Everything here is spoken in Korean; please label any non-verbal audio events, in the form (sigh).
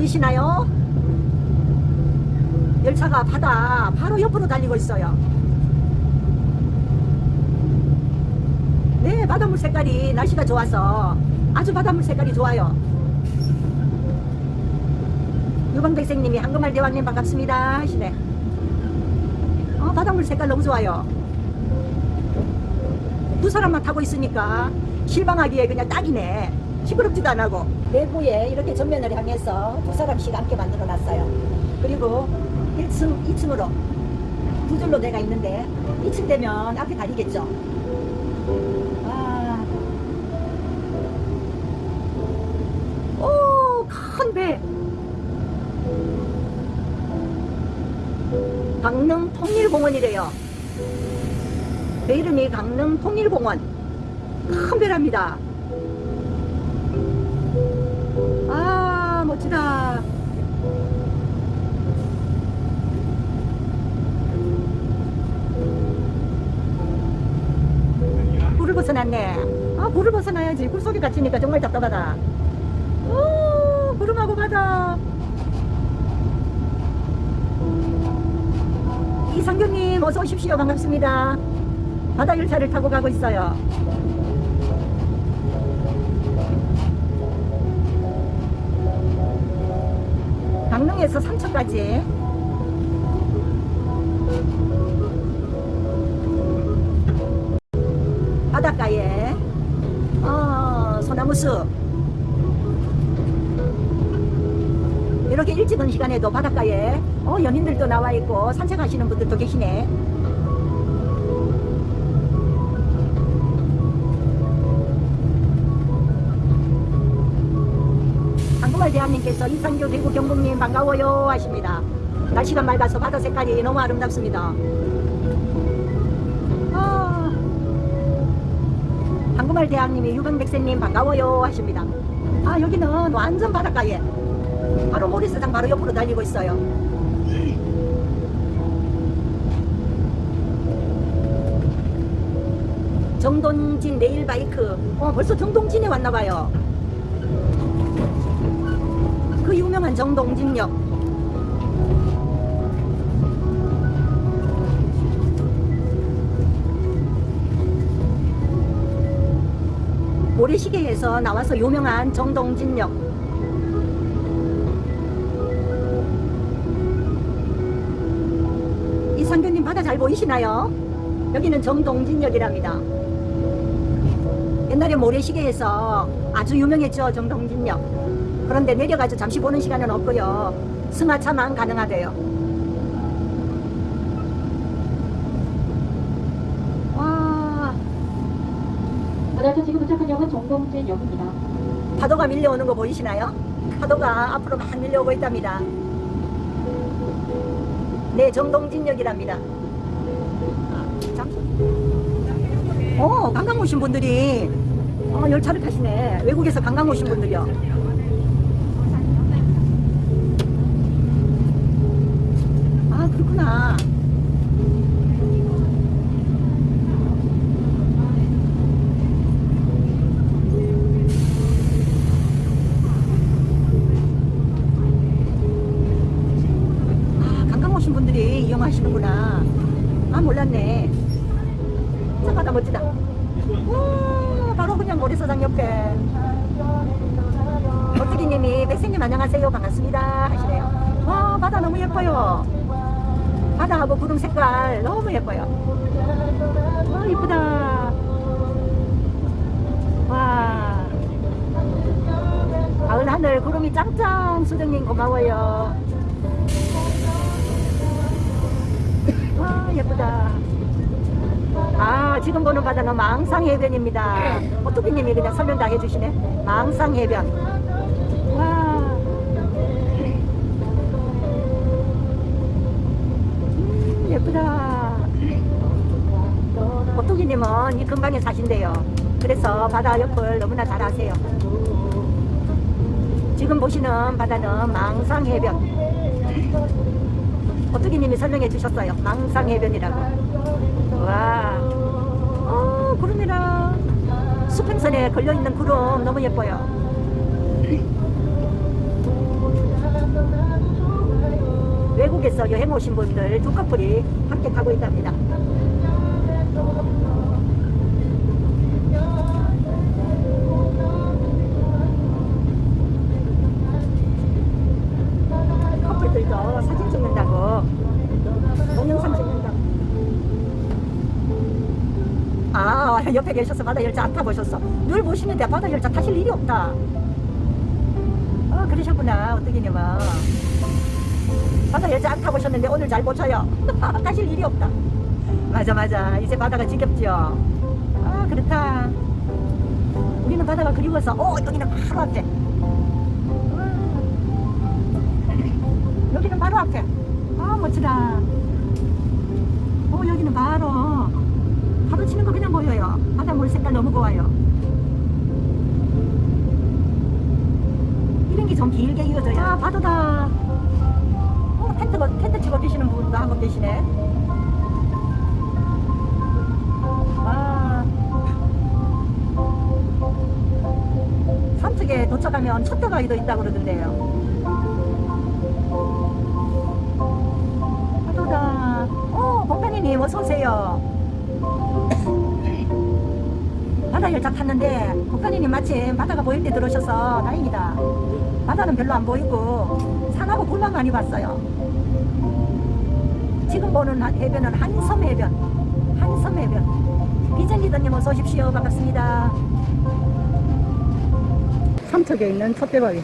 보이시나요? 열차가 바다 바로 옆으로 달리고 있어요. 네, 바닷물 색깔이 날씨가 좋아서 아주 바닷물 색깔이 좋아요. 유광백생님이 한금말 대왕님 반갑습니다 하시네. 어, 바닷물 색깔 너무 좋아요. 두 사람만 타고 있으니까 실방하기에 그냥 딱이네. 시끄럽지도 안 하고. 내부에 이렇게 전면을 향해서 두 사람씩 앉게 만들어 놨어요. 그리고 1층, 2층으로 두 줄로 내가 있는데 2층 되면 앞에 다리겠죠. 아. 오, 큰 배. 강릉 통일공원이래요. 배 이름이 강릉 통일공원. 큰 배랍니다. 불을 벗어났네. 아, 불을 벗어나야지. 굴 속에 갇히니까 정말 답답하다. 오, 구름하고 바다. 이성규님, 어서 오십시오. 반갑습니다. 바다 열차를 타고 가고 있어요. 강릉에서 삼척까지 어, 소나무숲 이렇게 일찍 온 시간에도 바닷가에 어, 연인들도 나와 있고 산책하시는 분들도 계시네. 한국말 대한님께서 이상규 대구 경북님 반가워요 하십니다. 날씨가 맑아서 바다 색깔이 너무 아름답습니다 한국말 대학님이 유병백세님 반가워요 하십니다. 아 여기는 완전 바닷가에 바로 모리스장 바로 옆으로 달리고 있어요. 정동진 네일바이크. 어 벌써 정동진에 왔나봐요. 그 유명한 정동진역 모래시계에서 나와서 유명한 정동진역. 이상규님 바다 잘 보이시나요? 여기는 정동진역이랍니다. 옛날에 모래시계에서 아주 유명했죠 정동진역. 그런데 내려가서 잠시 보는 시간은 없고요. 승하차만 가능하대요 와 바다에서 지금 정동진 역입니다. 파도가 밀려오는 거 보이시나요? 파도가 앞으로 막 밀려오고 있답니다. 네, 정동진역이랍니다. 어, 관광 오신 분들이 어, 열차를 타시네. 외국에서 관광 오신 분들이요. 아, 그렇구나. 아, 분들이 이용하시는구나. 아, 몰랐네. 참 바다 멋지다. 오, 바로 그냥 모래사장 옆에. 어뚜기님이 백생님 안녕하세요. 반갑습니다. 하시네요. 와, 바다 너무 예뻐요. 바다하고 구름 색깔 너무 예뻐요. 와, 이쁘다. 와. 가을 하늘 구름이 짱짱 수정님 고마워요. 예쁘다. 아 지금 보는 바다는 망상해변입니다. 오토비님이 그냥 설명 다 해주시네. 망상해변. 와. 음, 예쁘다. 오토기님은 이 근방에 사신대요. 그래서 바다 옆을 너무나 잘 아세요. 지금 보시는 바다는 망상해변 오뚜기님이 설명해 주셨어요. 망상해변이라고. 와, 어, 구름이랑 수평선에 걸려있는 구름 너무 예뻐요. 외국에서 여행 오신 분들 두 커플이 함께 가고 있답니다. 옆에 계셔서 바다 열차 안 타보셨어? 늘 보시는데 바다 열차 타실 일이 없다. 아 그러셨구나. 어떻게 봐. 바다 열차 안 타보셨는데 오늘 잘 보셔요. (laughs) 타실 일이 없다. 맞아 맞아. 이제 바다가 지겹죠 아 그렇다. 우리는 바다가 그리워서 어 여기는 바로 앞에. 음. 여기는 바로 앞에. 아 멋지다. 어 여기는 바로. 파도 치는 거 그냥 색깔 너무 좋아요. 이런 게 좀 길게 이어져요. 아 파도다. 어 텐트가 텐트 치고 계시는 분도 한분 계시네. 아. 삼척에 도착하면 첫대가이도 있다고 그러던데요. 파도다. 어 복단이님 어서오세요 바다 열차 탔는데 국가님이 마침 바다가 보일 때 들어오셔서 다행이다. 바다는 별로 안 보이고 산하고 굴만 많이 봤어요. 지금 보는 한- 해변은 한섬 해변. 한섬 해변. 비전 리더님 어서 오십시오. 반갑습니다. 삼척에 있는 첫대바위.